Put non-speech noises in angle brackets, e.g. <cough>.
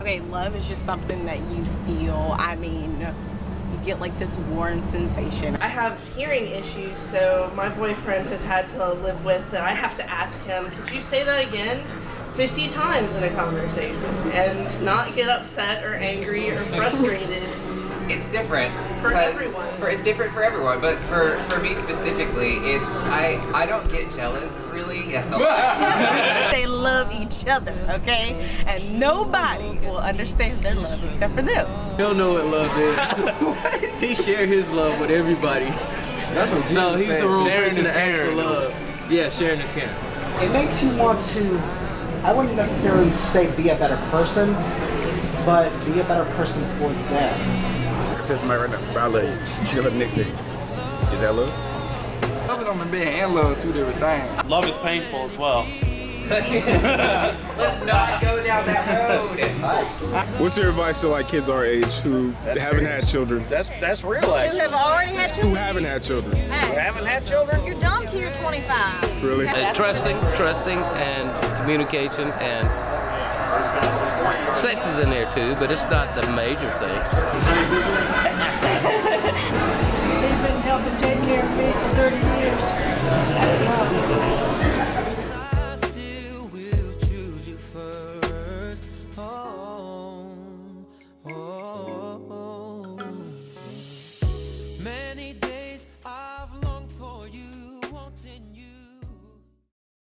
Okay, love is just something that you feel. I mean, you get like this warm sensation. I have hearing issues, so my boyfriend has had to live with that. I have to ask him, could you say that again? 50 times in a conversation and not get upset or angry or <laughs> frustrated. it's different for everyone. For it's different for everyone, but for for me specifically, it's I I don't get jealous really. That's <laughs> a lie. they love each other, okay? And nobody will understand their love except for them. He'll know what love is. <laughs> <laughs> he share his love with everybody. That's what So Jesus he's said. the wrong Sharing person is to ask for caring. love. Yeah, sharing is caring. It makes you want to, I wouldn't necessarily say be a better person, but be a better person for them. I said somebody right now, I love you. You should go to the next day. Is that love? Loving on the man and love two different things. Love is painful as well. Let's not go down that road. What's your advice to like kids our age who haven't had children? That's that's real Who have already had children? Who children? haven't had children? Hey, Haven't had children? You're dumb till you're 25. Really? Uh, trusting, trusting, and communication, and sex is in there too, but it's not the major thing. He's been helping take care of me for 30 years.